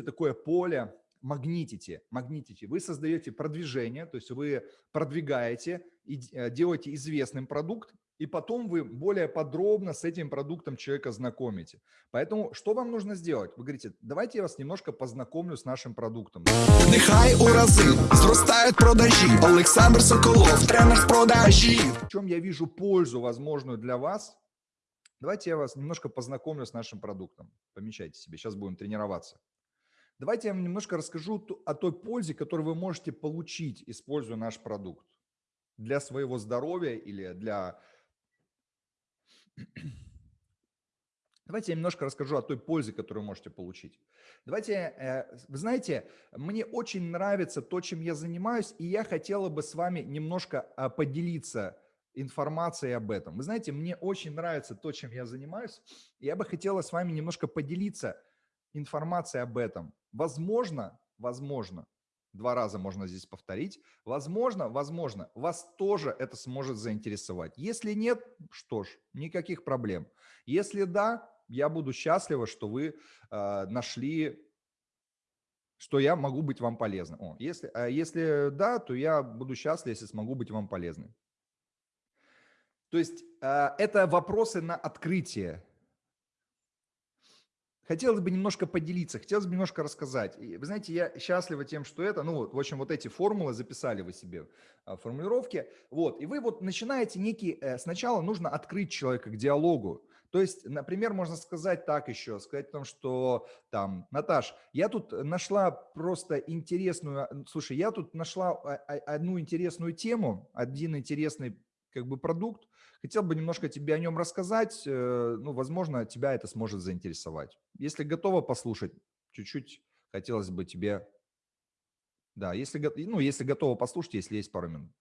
такое поле, магнитите, магнитите. Вы создаете продвижение, то есть вы продвигаете и э, делаете известным продукт, и потом вы более подробно с этим продуктом человека знакомите. Поэтому что вам нужно сделать? Вы говорите, давайте я вас немножко познакомлю с нашим продуктом. Нехай у рази зростають продажі. Олександр Соколов, тренер продажі. В чем я вижу пользу возможную для вас? Давайте я вас немножко познакомлю с нашим продуктом. Помечайте себе, сейчас будем тренироваться. Давайте я вам немножко расскажу о той пользе, которую вы можете получить, используя наш продукт для своего здоровья или для Давайте я немножко расскажу о той пользе, которую можете получить. Давайте, э, вы знаете, мне очень нравится то, чем я занимаюсь, и я хотела бы с вами немножко а, поделиться информацией об этом. Вы знаете, мне очень нравится то, чем я занимаюсь, и я бы хотела с вами немножко поделиться информацией об этом. Возможно, возможно, Два раза можно здесь повторить. Возможно, возможно, вас тоже это сможет заинтересовать. Если нет, что ж, никаких проблем. Если да, я буду счастлива, что вы э, нашли, что я могу быть вам полезным. О, если, а если да, то я буду счастлив, если смогу быть вам полезным. То есть э, это вопросы на открытие. Хотелось бы немножко поделиться, хотелось бы немножко рассказать. И вы знаете, я счастлива тем, что это, ну, в общем, вот эти формулы записали вы себе, а, формулировки. Вот, и вы вот начинаете некий, э, сначала нужно открыть человека к диалогу. То есть, например, можно сказать так еще, сказать о том, что там, Наташ, я тут нашла просто интересную, слушай, я тут нашла а, а, одну интересную тему, один интересный как бы продукт, хотел бы немножко тебе о нем рассказать, э, ну, возможно, тебя это сможет заинтересовать. Если готова послушать, чуть-чуть хотелось бы тебе, да, если, ну, если готова послушать, если есть пару минут.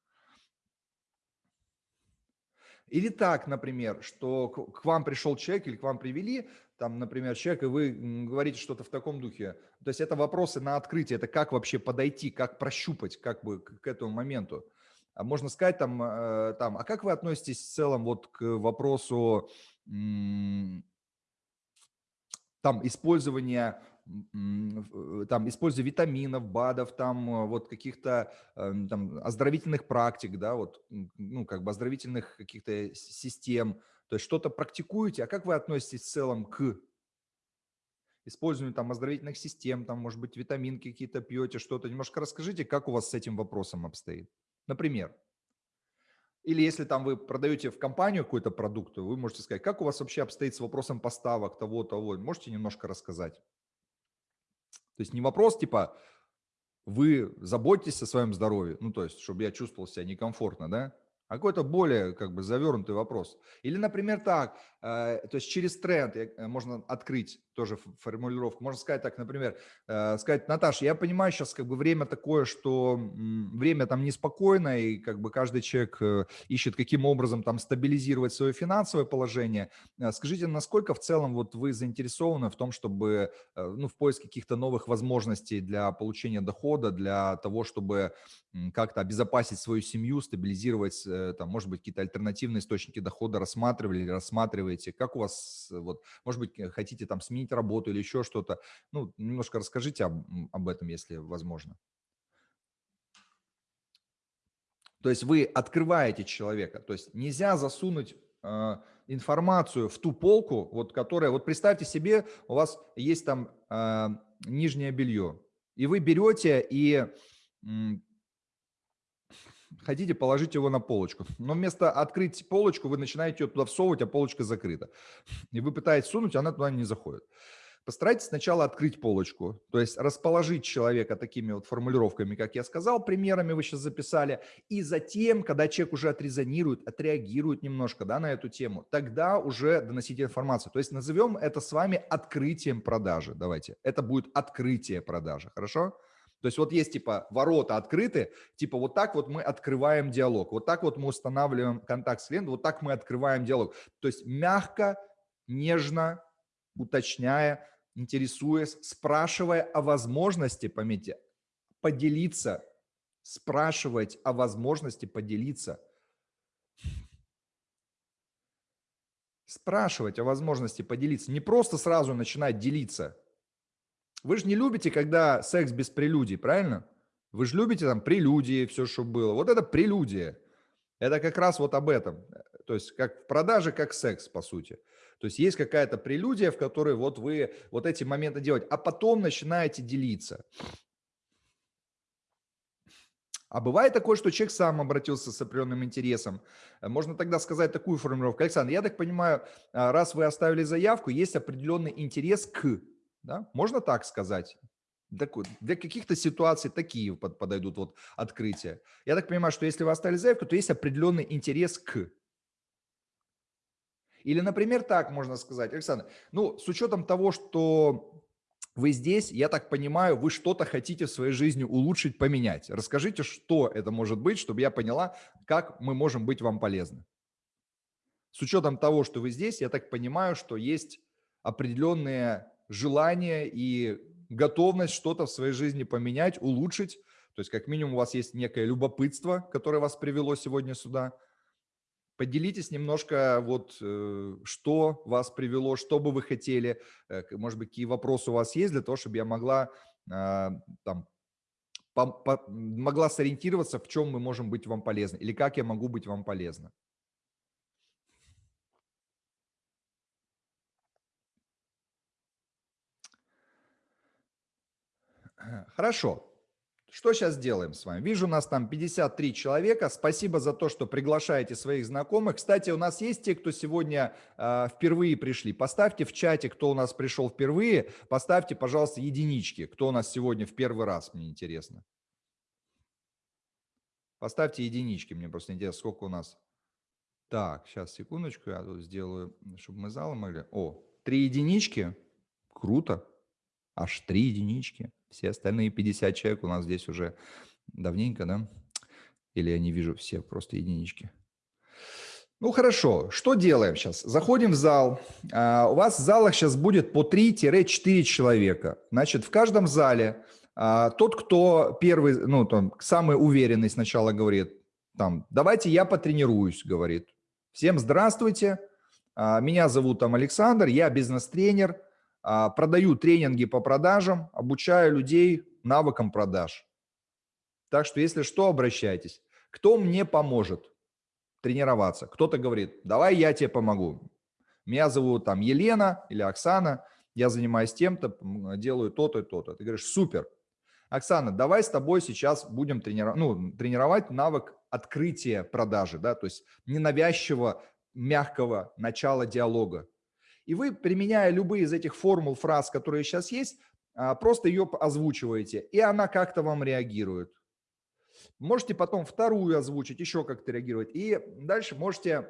Или так, например, что к вам пришел человек или к вам привели, там, например, человек, и вы говорите что-то в таком духе. То есть это вопросы на открытие, это как вообще подойти, как прощупать как бы к этому моменту. А можно сказать там, э, там, а как вы относитесь в целом вот к вопросу там использования э, там используя витаминов, БАДов, там э, вот каких-то там оздоровительных практик, да, вот, ну, как бы оздоровительных каких-то систем, то есть что-то практикуете, а как вы относитесь в целом к использованию там оздоровительных систем, там, может быть, витаминки какие-то пьете, что-то, немножко расскажите, как у вас с этим вопросом обстоит. Например, или если там вы продаете в компанию какой-то продукт, вы можете сказать, как у вас вообще обстоит с вопросом поставок того, того. Можете немножко рассказать? То есть не вопрос типа, вы заботитесь о своем здоровье, ну то есть, чтобы я чувствовал себя некомфортно, да? а какой-то более как бы завернутый вопрос. Или, например, так, э, то есть через тренд э, можно открыть тоже формулировку. Можно сказать так, например, э, сказать, Наташа, я понимаю сейчас как бы время такое, что время там неспокойное, и как бы каждый человек ищет каким образом там стабилизировать свое финансовое положение. Скажите, насколько в целом вот вы заинтересованы в том, чтобы, ну, в поиске каких-то новых возможностей для получения дохода, для того, чтобы как-то обезопасить свою семью, стабилизировать Э, там, может быть, какие-то альтернативные источники дохода рассматривали рассматриваете? Как у вас, э, вот, может быть, э, хотите там сменить работу или еще что-то? Ну, немножко расскажите об, об этом, если возможно. То есть вы открываете человека, то есть нельзя засунуть э, информацию в ту полку, вот которая, вот представьте себе, у вас есть там э, нижнее белье, и вы берете и хотите положить его на полочку. Но вместо открыть полочку вы начинаете ее туда всовывать, а полочка закрыта. И вы пытаетесь сунуть, она туда не заходит. Постарайтесь сначала открыть полочку, то есть расположить человека такими вот формулировками, как я сказал, примерами вы сейчас записали, и затем, когда человек уже отрезонирует, отреагирует немножко да, на эту тему, тогда уже доносить информацию. То есть назовем это с вами открытием продажи. Давайте. Это будет открытие продажи. Хорошо? То есть вот есть типа ворота открыты, типа вот так вот мы открываем диалог, вот так вот мы устанавливаем контакт с клиентом, вот так мы открываем диалог. То есть мягко, нежно, уточняя, интересуясь, спрашивая о возможности, пометьте, поделиться, спрашивать о возможности поделиться. Спрашивать о возможности поделиться, не просто сразу начинать делиться – Вы же не любите, когда секс без прелюдий, правильно? Вы же любите там прелюдии, все, что было. Вот это прелюдия. Это как раз вот об этом. То есть как в продаже, как секс, по сути. То есть есть какая-то прелюдия, в которой вот вы вот эти моменты делаете, а потом начинаете делиться. А бывает такое, что человек сам обратился с определенным интересом. Можно тогда сказать такую формулировку. Александр, я так понимаю, а, раз вы оставили заявку, есть определенный интерес к. Да? Можно так сказать? Для каких-то ситуаций такие подойдут вот открытия. Я так понимаю, что если вы оставили заявку, то есть определенный интерес к. Или, например, так можно сказать, Александр, ну, с учетом того, что вы здесь, я так понимаю, вы что-то хотите в своей жизни улучшить, поменять. Расскажите, что это может быть, чтобы я поняла, как мы можем быть вам полезны. С учетом того, что вы здесь, я так понимаю, что есть определенные желания и готовность что-то в своей жизни поменять, улучшить. То есть как минимум у вас есть некое любопытство, которое вас привело сегодня сюда. Поделитесь немножко, вот, э, что вас привело, что бы вы хотели, э, может быть, какие вопросы у вас есть для того, чтобы я могла а, там, по, по, могла сориентироваться, в чем мы можем быть вам полезны или как я могу быть вам полезна. Хорошо. Что сейчас делаем с вами? Вижу, у нас там 53 человека. Спасибо за то, что приглашаете своих знакомых. Кстати, у нас есть те, кто сегодня э, впервые пришли. Поставьте в чате, кто у нас пришел впервые. Поставьте, пожалуйста, единички. Кто у нас сегодня в первый раз, мне интересно. Поставьте единички, мне просто интересно, сколько у нас. Так, сейчас, секундочку, я тут сделаю, чтобы мы зал могли. О, три единички. Круто. Аж три единички. Все остальные 50 человек у нас здесь уже давненько, да? Или я не вижу все, просто единички. Ну хорошо, что делаем сейчас? Заходим в зал. А, у вас в залах сейчас будет по 3-4 человека. Значит, в каждом зале а, тот, кто первый, ну там, самый уверенный сначала говорит, там, давайте я потренируюсь, говорит. Всем здравствуйте, а, меня зовут там Александр, я бизнес-тренер, продаю тренинги по продажам, обучаю людей навыкам продаж. Так что, если что, обращайтесь. Кто мне поможет тренироваться? Кто-то говорит, давай я тебе помогу. Меня зовут там Елена или Оксана, я занимаюсь тем-то, делаю то-то и то-то. Ты говоришь, супер. Оксана, давай с тобой сейчас будем тренировать, ну, тренировать навык открытия продажи, да, то есть ненавязчивого, мягкого начала диалога. И вы, применяя любые из этих формул, фраз, которые сейчас есть, а, просто ее озвучиваете, и она как-то вам реагирует. Можете потом вторую озвучить, еще как-то реагировать. И дальше можете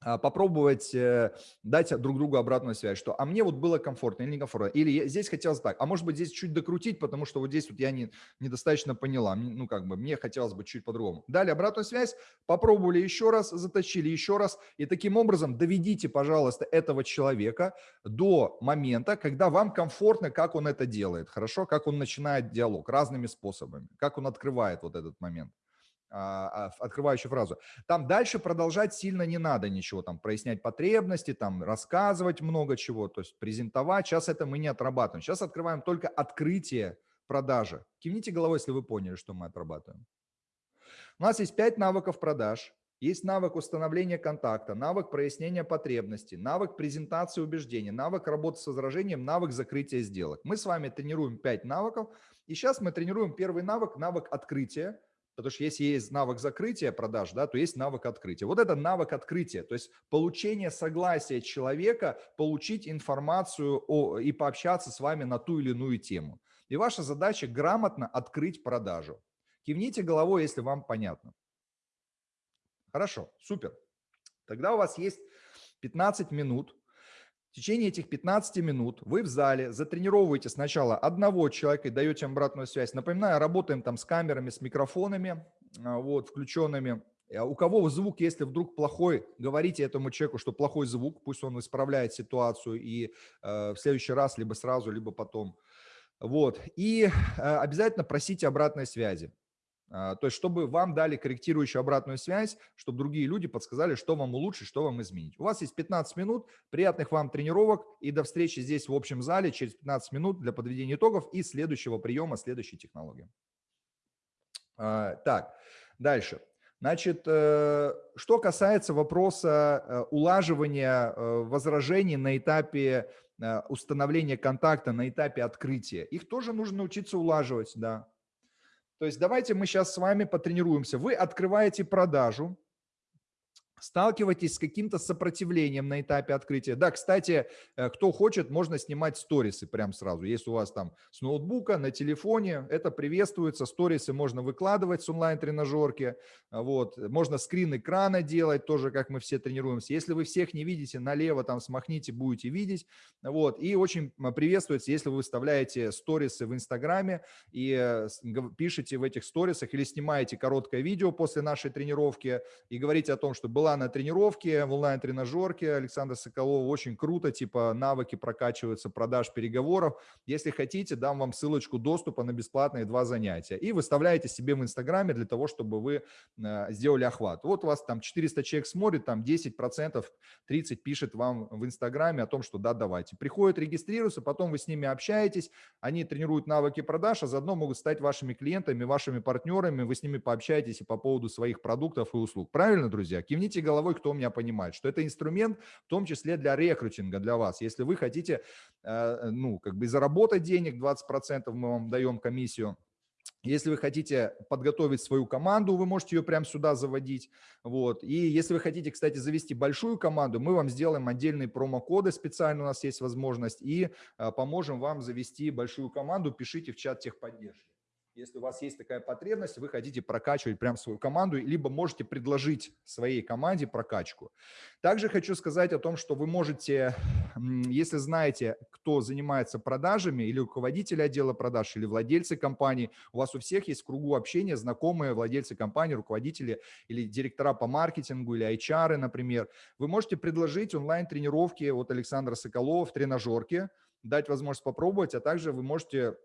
попробовать э, дать друг другу обратную связь, что а мне вот было комфортно или некомфортно, или здесь хотелось так, а может быть здесь чуть докрутить, потому что вот здесь вот я не, недостаточно поняла, ну как бы мне хотелось бы чуть по-другому. Дали обратную связь, попробовали еще раз, заточили еще раз, и таким образом доведите, пожалуйста, этого человека до момента, когда вам комфортно, как он это делает, хорошо, как он начинает диалог разными способами, как он открывает вот этот момент. А, а, открывающую фразу. Там дальше продолжать сильно не надо ничего, там прояснять потребности, там рассказывать много чего, то есть презентовать. Сейчас это мы не отрабатываем. Сейчас открываем только открытие продажи. Кивните головой, если вы поняли, что мы отрабатываем. У нас есть пять навыков продаж. Есть навык установления контакта, навык прояснения потребностей, навык презентации убеждений, навык работы с возражением, навык закрытия сделок. Мы с вами тренируем пять навыков. И сейчас мы тренируем первый навык, навык открытия Потому что если есть навык закрытия продаж, да, то есть навык открытия. Вот это навык открытия, то есть получение согласия человека, получить информацию о, и пообщаться с вами на ту или иную тему. И ваша задача грамотно открыть продажу. Кивните головой, если вам понятно. Хорошо, супер. Тогда у вас есть 15 минут в течение этих 15 минут вы в зале затренировываете сначала одного человека и даете им обратную связь. Напоминаю, работаем там с камерами, с микрофонами, а, вот, включенными. А у кого звук, если вдруг плохой, говорите этому человеку, что плохой звук, пусть он исправляет ситуацию и э, в следующий раз либо сразу, либо потом. Вот. И э, обязательно просите обратной связи. А, то есть, чтобы вам дали корректирующую обратную связь, чтобы другие люди подсказали, что вам улучшить, что вам изменить. У вас есть 15 минут, приятных вам тренировок и до встречи здесь в общем зале через 15 минут для подведения итогов и следующего приема, следующей технологии. А, так, дальше. Значит, э, что касается вопроса э, улаживания э, возражений на этапе установления контакта, на этапе открытия, их тоже нужно научиться улаживать, да. То есть давайте мы сейчас с вами потренируемся. Вы открываете продажу, сталкиваетесь с каким-то сопротивлением на этапе открытия. Да, кстати, э, кто хочет, можно снимать сторисы прямо сразу. Если у вас там с ноутбука, на телефоне, это приветствуется. Сторисы можно выкладывать с онлайн-тренажерки. Вот. Можно скрин экрана делать, тоже как мы все тренируемся. Если вы всех не видите, налево там смахните, будете видеть. Вот. И очень приветствуется, если вы выставляете сторисы в Инстаграме и э, пишете в этих сторисах или снимаете короткое видео после нашей тренировки и говорите о том, что была была на тренировке, в онлайн-тренажерке Александра Соколова. Очень круто, типа навыки прокачиваются, продаж, переговоров. Если хотите, дам вам ссылочку доступа на бесплатные два занятия. И выставляете себе в Инстаграме для того, чтобы вы э, сделали охват. Вот у вас там 400 человек смотрит, там 10%, 30 пишет вам в Инстаграме о том, что да, давайте. Приходят, регистрируются, потом вы с ними общаетесь, они тренируют навыки продаж, а заодно могут стать вашими клиентами, вашими партнерами, вы с ними пообщаетесь и по поводу своих продуктов и услуг. Правильно, друзья? Кивните Кивните головой, кто меня понимает, что это инструмент в том числе для рекрутинга для вас. Если вы хотите, э, ну, как бы заработать денег, 20% мы вам даем комиссию, если вы хотите подготовить свою команду, вы можете ее прямо сюда заводить. Вот. И если вы хотите, кстати, завести большую команду, мы вам сделаем отдельные промокоды, специально у нас есть возможность, и э, поможем вам завести большую команду. Пишите в чат техподдержки. Если у вас есть такая потребность, вы хотите прокачивать прям свою команду, либо можете предложить своей команде прокачку. Также хочу сказать о том, что вы можете, если знаете, кто занимается продажами, или руководитель отдела продаж, или владельцы компании, у вас у всех есть в кругу общения знакомые владельцы компании, руководители или директора по маркетингу, или HR, например, вы можете предложить онлайн-тренировки от Александра Соколова в тренажерке, дать возможность попробовать, а также вы можете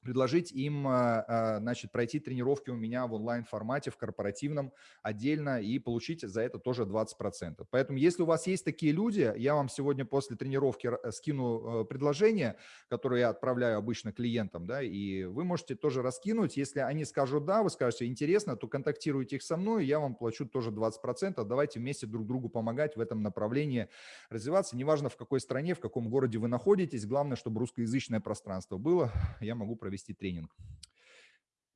предложить им а, а, значит, пройти тренировки у меня в онлайн-формате, в корпоративном отдельно и получить за это тоже 20%. Поэтому если у вас есть такие люди, я вам сегодня после тренировки скину э, предложение, которое я отправляю обычно клиентам, да, и вы можете тоже раскинуть. Если они скажут «да», вы скажете «интересно», то контактируйте их со мной, я вам плачу тоже 20%. Давайте вместе друг другу помогать в этом направлении развиваться. Неважно, в какой стране, в каком городе вы находитесь, главное, чтобы русскоязычное пространство было. Я могу провести тренинг.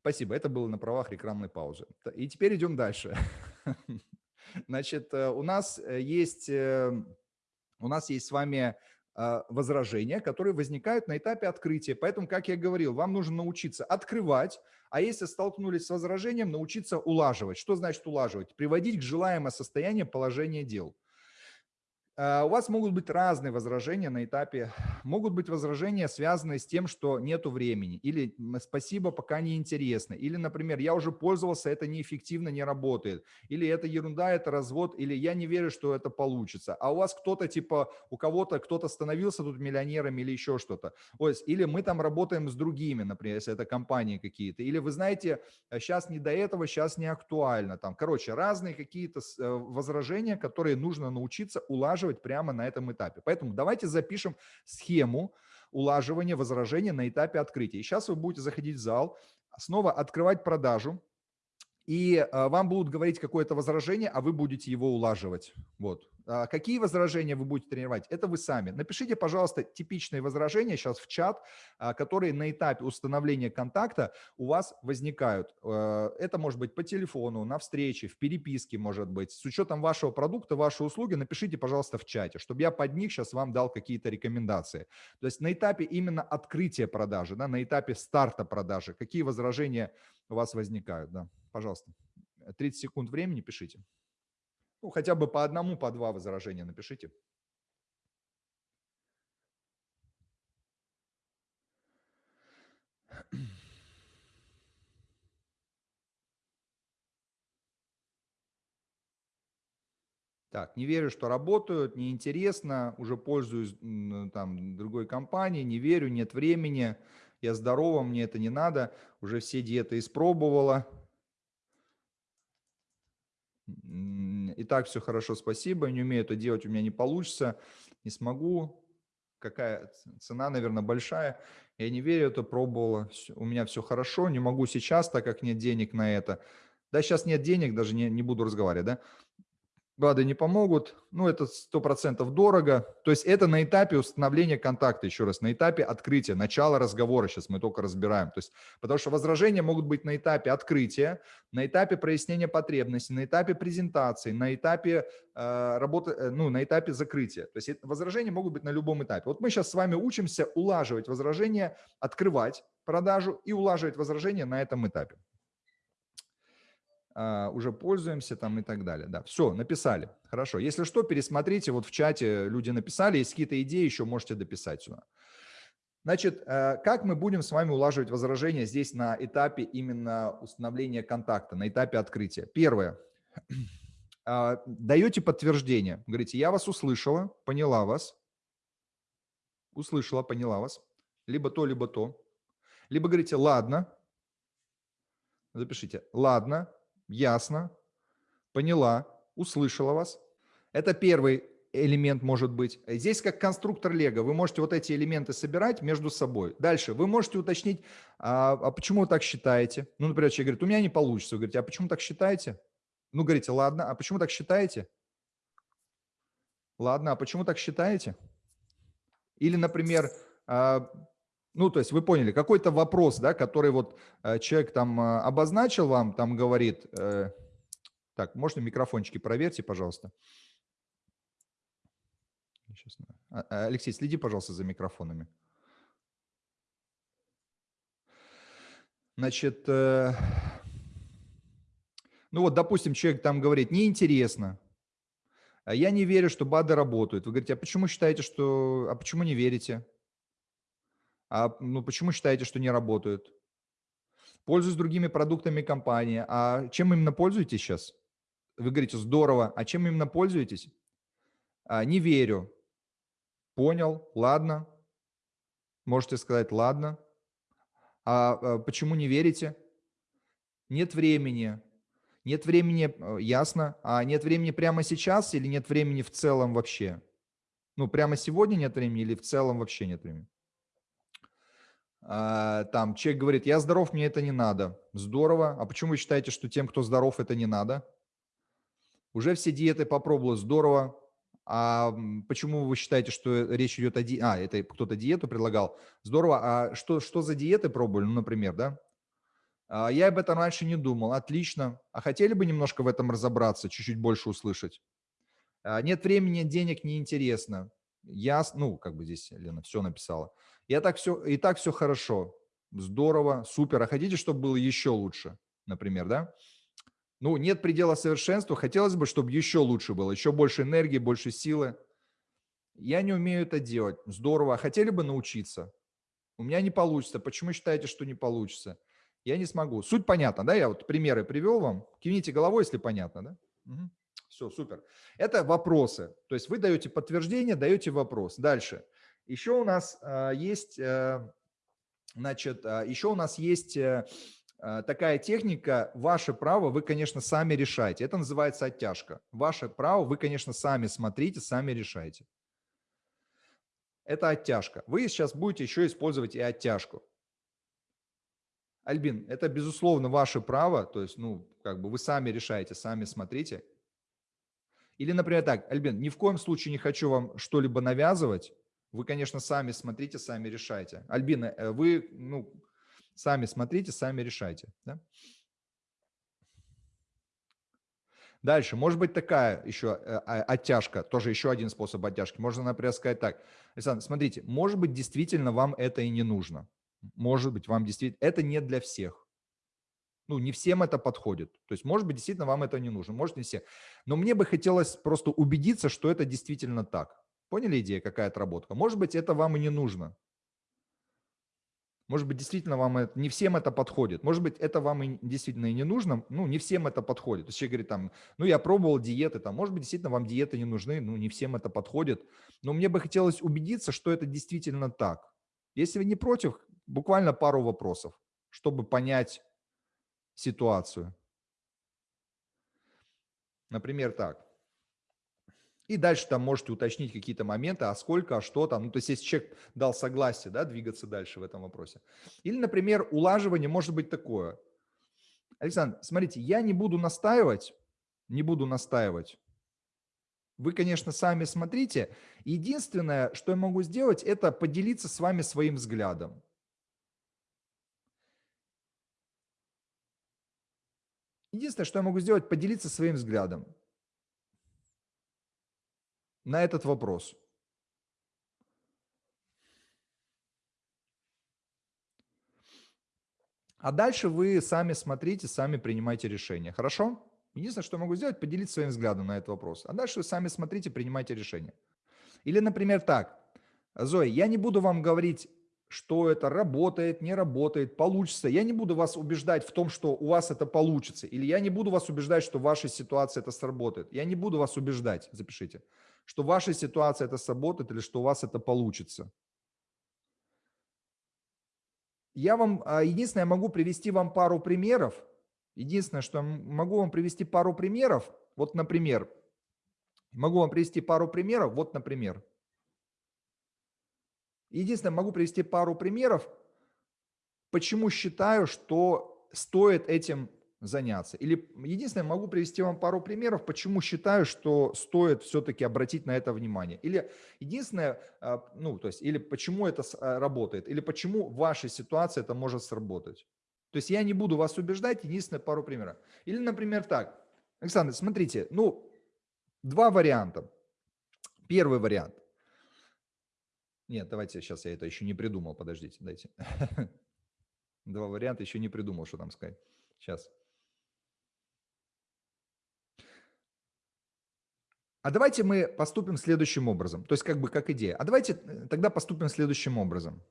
Спасибо, это было на правах рекламной паузы. И теперь идем дальше. Значит, э, у нас э, есть, э, у нас есть с вами возражения, которые возникают на этапе открытия. Поэтому, как я говорил, вам нужно научиться открывать, а если столкнулись с возражением, научиться улаживать. Что значит улаживать? Приводить к желаемое состояние положения дел. Э, у вас могут быть разные возражения на этапе. Могут быть возражения, связанные с тем, что нету времени, или спасибо, пока не интересно, или, например, я уже пользовался, это неэффективно, не работает, или это ерунда, это развод, или я не верю, что это получится. А у вас кто-то, типа, у кого-то кто-то становился тут миллионером или еще что-то. Или мы там работаем с другими, например, если это компании какие-то. Или вы знаете, сейчас э, не до этого, сейчас не актуально. Там, короче, разные какие-то э, возражения, которые нужно научиться улаживать улаживать прямо на этом этапе. Поэтому давайте запишем схему улаживания возражения на этапе открытия. И сейчас вы будете заходить в зал, снова открывать продажу, и э, вам будут говорить какое-то возражение, а вы будете его улаживать. Вот. А какие возражения вы будете тренировать? Это вы сами. Напишите, пожалуйста, типичные возражения сейчас в чат, а, которые на этапе установления контакта у вас возникают. Э, это может быть по телефону, на встрече, в переписке может быть. С учетом вашего продукта, вашей услуги напишите, пожалуйста, в чате, чтобы я под них сейчас вам дал какие-то рекомендации. То есть на этапе именно открытия продажи, да, на этапе старта продажи, какие возражения у вас возникают. Да. Пожалуйста, 30 секунд времени пишите. Ну, хотя бы по одному, по два возражения напишите. Так, не верю, что работают, неинтересно, уже пользуюсь там другой компанией, не верю, нет времени, я здорова, мне это не надо, уже все диеты испробовала, И так все хорошо, спасибо. Не умею это делать, у меня не получится. Не смогу. Какая цена, наверное, большая. Я не верю, это пробовала. У меня все хорошо, не могу сейчас, так как нет денег на это. Да, сейчас нет денег, даже не, не буду разговаривать, да. БАДы не помогут, ну, это 100% дорого. То есть это на этапе установления контакта, еще раз, на этапе открытия, начала разговора, сейчас мы только разбираем. То есть, потому что возражения могут быть на этапе открытия, на этапе прояснения потребностей, на этапе презентации, на этапе э, работы, э, ну, на этапе закрытия. То есть возражения могут быть на любом этапе. Вот мы сейчас с вами учимся улаживать возражения, открывать продажу и улаживать возражения на этом этапе. А, уже пользуемся там и так далее. Да, все, написали. Хорошо. Если что, пересмотрите, вот в чате люди написали, есть какие-то идеи, еще можете дописать сюда. Значит, э, как мы будем с вами улаживать возражения здесь на этапе именно установления контакта, на этапе открытия? Первое. А, даете подтверждение. Говорите, я вас услышала, поняла вас. Услышала, поняла вас. Либо то, либо то. Либо говорите, ладно. Запишите, ладно, ясно, поняла, услышала вас. Это первый элемент может быть. Здесь как конструктор Лего. Вы можете вот эти элементы собирать между собой. Дальше вы можете уточнить, а, а почему вы так считаете? Ну, например, человек говорит, у меня не получится. Вы говорите, а почему так считаете? Ну, говорите, ладно, а почему так считаете? Ладно, а почему так считаете? Или, например, а, ну, то есть вы поняли, какой-то вопрос, да, который вот э, человек там э, обозначил вам, там говорит, э, так, можно микрофончики проверьте, пожалуйста. Сейчас, а, а, Алексей, следи, пожалуйста, за микрофонами. Значит, ну вот, допустим, человек там говорит, неинтересно, я не верю, что БАДы работают. Вы говорите, а почему считаете, что, а почему не верите? А, ну, почему считаете, что не работают? Пользуюсь другими продуктами компании. А чем именно пользуетесь сейчас? Вы говорите, здорово. А чем именно пользуетесь? А, не верю. Понял, ладно. Можете сказать, ладно. А, а почему не верите? Нет времени. Нет времени, э, ясно. А нет времени прямо сейчас или нет времени в целом вообще? Ну, прямо сегодня нет времени или в целом вообще нет времени? А, там человек говорит, я здоров, мне это не надо. Здорово. А почему вы считаете, что тем, кто здоров, это не надо? Уже все диеты попробовал, здорово. А почему вы считаете, что речь идет о диете? А, это кто-то диету предлагал. Здорово. А что, что за диеты пробовали, ну, например, да? А, я об этом раньше не думал. Отлично. А хотели бы немножко в этом разобраться, чуть-чуть больше услышать? А, нет времени, денег неинтересно. Я, ну, как бы здесь Лена все написала. Я так все, и так все хорошо, здорово, супер. А хотите, чтобы было еще лучше, например, да? Ну, нет предела совершенству, хотелось бы, чтобы еще лучше было, еще больше энергии, больше силы. Я не умею это делать. Здорово. А хотели бы научиться? У меня не получится. Почему считаете, что не получится? Я не смогу. Суть понятна, да? Я вот примеры привел вам. Кивните головой, если понятно, да? Угу. Все, супер. Это вопросы. То есть вы даете подтверждение, даете вопрос. Дальше. Еще у нас а, есть, э, значит, а, еще у нас есть э, а, такая техника, ваше право, вы, конечно, сами решаете. Это называется оттяжка. Ваше право, вы, конечно, сами смотрите, сами решаете. Это оттяжка. Вы сейчас будете еще использовать и оттяжку. Альбин, это, безусловно, ваше право, то есть, ну, как бы вы сами решаете, сами смотрите. Или, например, так, Альбин, ни в коем случае не хочу вам что-либо навязывать, вы, конечно, сами смотрите, сами решайте. Альбина, э, вы ну, сами смотрите, сами решайте. Да? Дальше, может быть такая еще э, а, оттяжка, тоже еще один способ оттяжки. Можно, например, сказать так. Александр, смотрите, может быть, действительно вам это и не нужно. Может быть, вам действительно... Это не для всех. Ну, не всем это подходит. То есть, может быть, действительно вам это не нужно, может, не все. Но мне бы хотелось просто убедиться, что это действительно так. Поняли идея, какая отработка? Может быть, это вам и не нужно. Может быть, действительно вам это, не всем это подходит. Может быть, это вам и действительно и не нужно. Ну, не всем это подходит. То есть человек говорит там, ну, я пробовал диеты, там, может быть, действительно вам диеты не нужны, ну, не всем это подходит. Но мне бы хотелось убедиться, что это действительно так. Если вы не против, буквально пару вопросов, чтобы понять ситуацию. Например, так. И дальше там можете уточнить какие-то моменты, а сколько, а что там. Ну, то есть, если человек дал согласие, да, двигаться дальше в этом вопросе. Или, например, улаживание может быть такое. Александр, смотрите, я не буду настаивать, не буду настаивать. Вы, конечно, сами смотрите. Единственное, что я могу сделать, это поделиться с вами своим взглядом. Единственное, что я могу сделать, поделиться своим взглядом на этот вопрос. А дальше вы сами смотрите, сами принимайте решение. Хорошо? Единственное, что я могу сделать, поделиться своим взглядом на этот вопрос. А дальше вы сами смотрите, принимайте решение. Или, например, так. Зоя, я не буду вам говорить, что это работает, не работает, получится. Я не буду вас убеждать в том, что у вас это получится. Или я не буду вас убеждать, что в вашей ситуации это сработает. Я не буду вас убеждать, запишите что в вашей ситуации это сработает или что у вас это получится. Я вам, а, единственное, я могу привести вам пару примеров. Единственное, что я могу вам привести пару примеров. Вот, например, могу вам привести пару примеров. Вот, например. Единственное, могу привести пару примеров, почему считаю, что стоит этим заняться. Или единственное, могу привести вам пару примеров, почему считаю, что стоит все-таки обратить на это внимание. Или единственное, а, ну, то есть, или почему это а, работает, или почему в вашей ситуации это может сработать. То есть я не буду вас убеждать, единственное, пару примеров. Или, например, так. Александр, смотрите, ну, два варианта. Первый вариант. Нет, давайте, сейчас я это еще не придумал, подождите, дайте. Два варианта, еще не придумал, что там сказать. Сейчас. А давайте мы поступим следующим образом. То есть как бы как идея. А давайте э, тогда поступим следующим образом.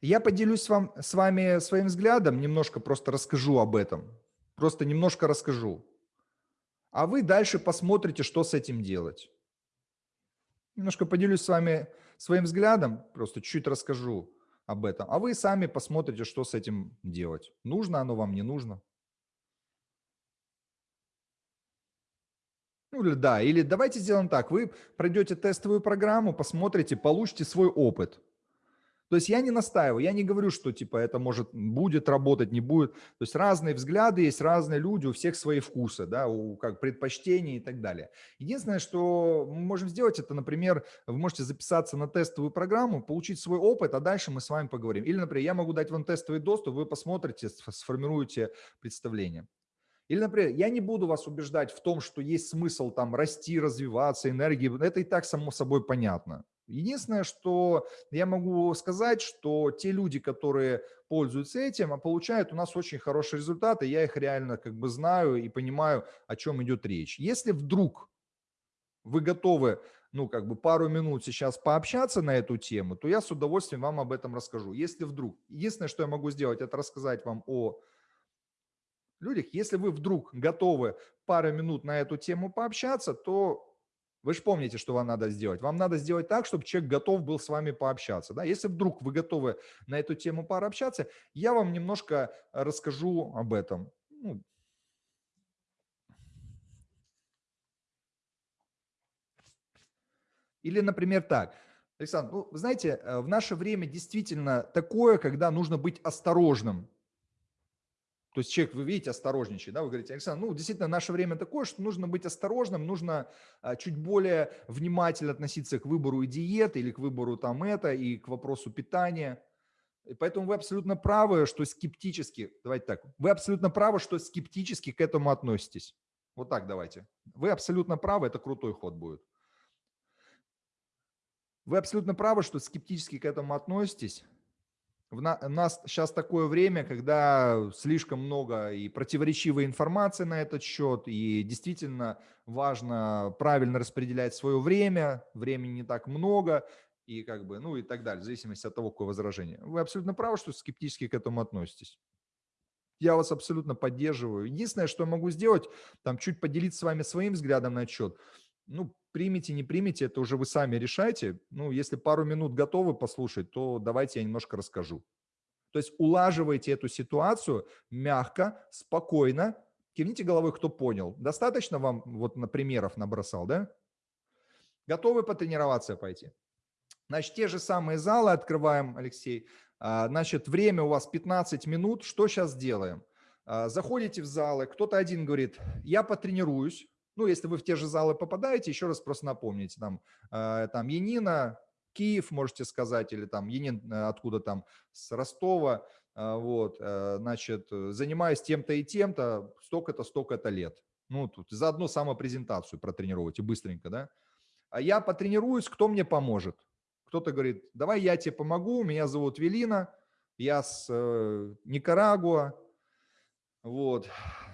Я поделюсь вам, с вами своим взглядом, немножко просто расскажу об этом. Просто немножко расскажу. А вы дальше посмотрите, что с этим делать. Немножко поделюсь с вами своим взглядом, просто чуть-чуть расскажу об этом. А вы сами посмотрите, что с этим делать. Нужно оно вам, не нужно. Ну или да, или давайте сделаем так. Вы пройдете тестовую программу, посмотрите, получите свой опыт. То есть я не настаиваю, я не говорю, что типа это может будет работать, не будет. То есть разные взгляды есть, разные люди, у всех свои вкусы, да, у как предпочтения и так далее. Единственное, что мы можем сделать, это, например, вы можете записаться на тестовую программу, получить свой опыт, а дальше мы с вами поговорим. Или, например, я могу дать вам тестовый доступ, вы посмотрите, сформируете представление. Или, например, я не буду вас убеждать в том, что есть смысл там расти, развиваться, энергии. Это и так само собой понятно. Единственное, что я могу сказать, что те люди, которые пользуются этим, а получают у нас очень хорошие результаты, я их реально как бы знаю и понимаю, о чем идет речь. Если вдруг вы готовы, ну, как бы пару минут сейчас пообщаться на эту тему, то я с удовольствием вам об этом расскажу. Если вдруг, единственное, что я могу сделать, это рассказать вам о людях. Если вы вдруг готовы пару минут на эту тему пообщаться, то вы же помните, что вам надо сделать. Вам надо сделать так, чтобы человек готов был с вами пообщаться. Да? Если вдруг вы готовы на эту тему пообщаться, я вам немножко расскажу об этом. Ну, Или, например, так. Александр, ну, знаете, э, в наше время действительно такое, когда нужно быть осторожным то есть человек, вы видите, осторожничает, да, вы говорите, Александр, ну, действительно, наше время такое, что нужно быть осторожным, нужно а, чуть более внимательно относиться к выбору и диеты или к выбору там это, и к вопросу питания. И поэтому вы абсолютно правы, что скептически, давайте так, вы абсолютно правы, что скептически к этому относитесь. Вот так давайте. Вы абсолютно правы, это крутой ход будет. Вы абсолютно правы, что скептически к этому относитесь. В на, у нас сейчас такое время, когда слишком много и противоречивой информации на этот счет, и действительно важно правильно распределять свое время, времени не так много, и как бы, ну и так далее, в зависимости от того, какое возражение. Вы абсолютно правы, что скептически к этому относитесь. Я вас абсолютно поддерживаю. Единственное, что я могу сделать, там чуть поделиться с вами своим взглядом на отчет. Ну, примите, не примите, это уже вы сами решайте. Ну, если пару минут готовы послушать, то давайте я немножко расскажу. То есть улаживайте эту ситуацию мягко, спокойно. Кивните головой, кто понял. Достаточно вам вот на примеров набросал, да? Готовы потренироваться пойти? Значит, те же самые залы открываем, Алексей. А, значит, время у вас 15 минут. Что сейчас делаем? А, заходите в залы, кто-то один говорит, я потренируюсь. Ну, если вы в те же залы попадаете, еще раз просто напомните, там, а, там Янина, Киев, можете сказать, или там Енин э, откуда там, с Ростова, вот, э, значит, занимаюсь тем-то и тем-то, столько-то, столько-то лет. Ну, тут заодно самопрезентацию протренировать и быстренько, да. А я потренируюсь, кто мне поможет? Кто-то говорит, давай я тебе помогу, меня зовут Велина, я с э, Никарагуа, вот,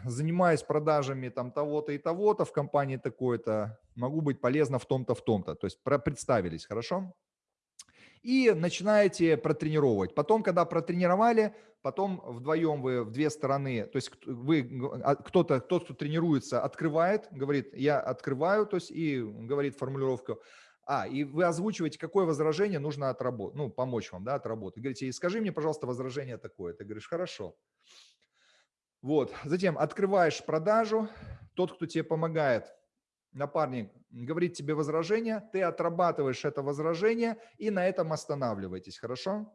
занимаюсь продажами там того-то и того-то в компании такой-то, могу быть полезна в том-то, в том-то. То есть представились, хорошо? И начинаете протренировать. Потом, когда протренировали, потом вдвоем вы в две стороны, то есть вы, а, кто-то, тот, кто тренируется, открывает, говорит, я открываю, то есть и говорит формулировку, а, и вы озвучиваете, какое возражение нужно отработать, ну, помочь вам, да, отработать. Говорите, скажи мне, пожалуйста, возражение такое. Ты говоришь, хорошо. Вот, затем открываешь продажу, тот, кто тебе помогает, напарник, говорит тебе возражение, ты отрабатываешь это возражение и на этом останавливаетесь, хорошо?